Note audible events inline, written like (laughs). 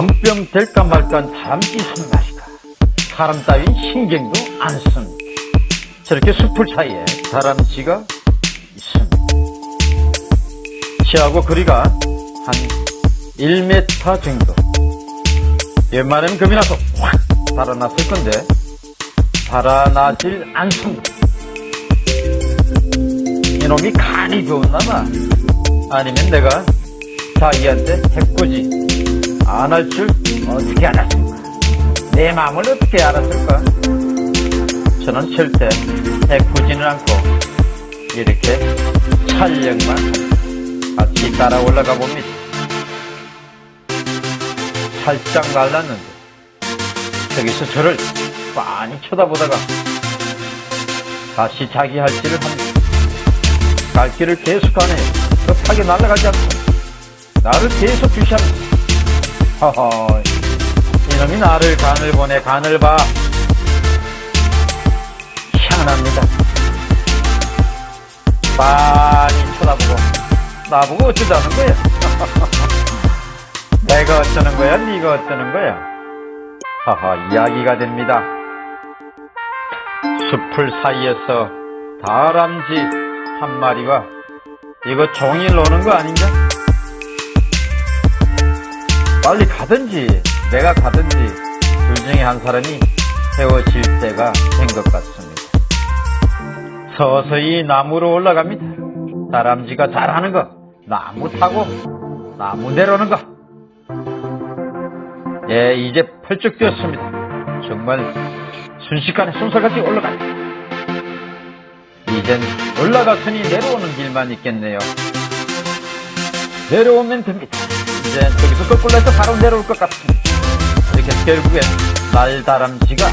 한뼘 될까 말까 다람쥐 손맛이다. 사람 따윈 신경도 안 씁니다. 저렇게 숲을 사이에 다람쥐가 있습니다. 키하고 거리가 한 1m 정도. 웬만하면 겁이 나서 확 달아났을 건데 달아나질 않습니다. 이놈이 간이 좋았나봐. 아니면 내가 자기한테 해코지 안 할 줄 어떻게 알았을까? 내 마음을 어떻게 알았을까? 저는 절대 해코지는 않고 이렇게 촬영만 같이 따라 올라가 봅니다. 살짝 말랐는데 저기서 저를 빤히 쳐다보다가 다시 자기 할 길을 합니다. 갈 길을 계속하네요. 급하게 날아가지 않고 나를 계속 주시합니다. 허허 이놈이 나를 간을 보내 간을 봐 희한합니다. 빤히 쳐다보고 나보고 어쩌자는 거야? (laughs) 내가 어쩌는 거야? 네가 어쩌는 거야? 하하 이야기가 됩니다. 숲을 사이에서 다람쥐 한 마리가 이거 종일 노는 거 아닌가? 빨리 가든지 내가 가든지 둘 중에 한 사람이 헤어질 때가 된 것 같습니다. 서서히 나무로 올라갑니다. 다람쥐가 잘하는 거 나무 타고 나무 내려오는 거 예, 이제 펄쩍 뛰었습니다. 정말 순식간에 순서같이 올라간다. 이젠 올라갔으니 내려오는 길만 있겠네요. 내려오면 됩니다. 이제 저기서 거꾸로 해서 바로 내려올 것 같습니다. 이렇게 결국엔 날다람쥐가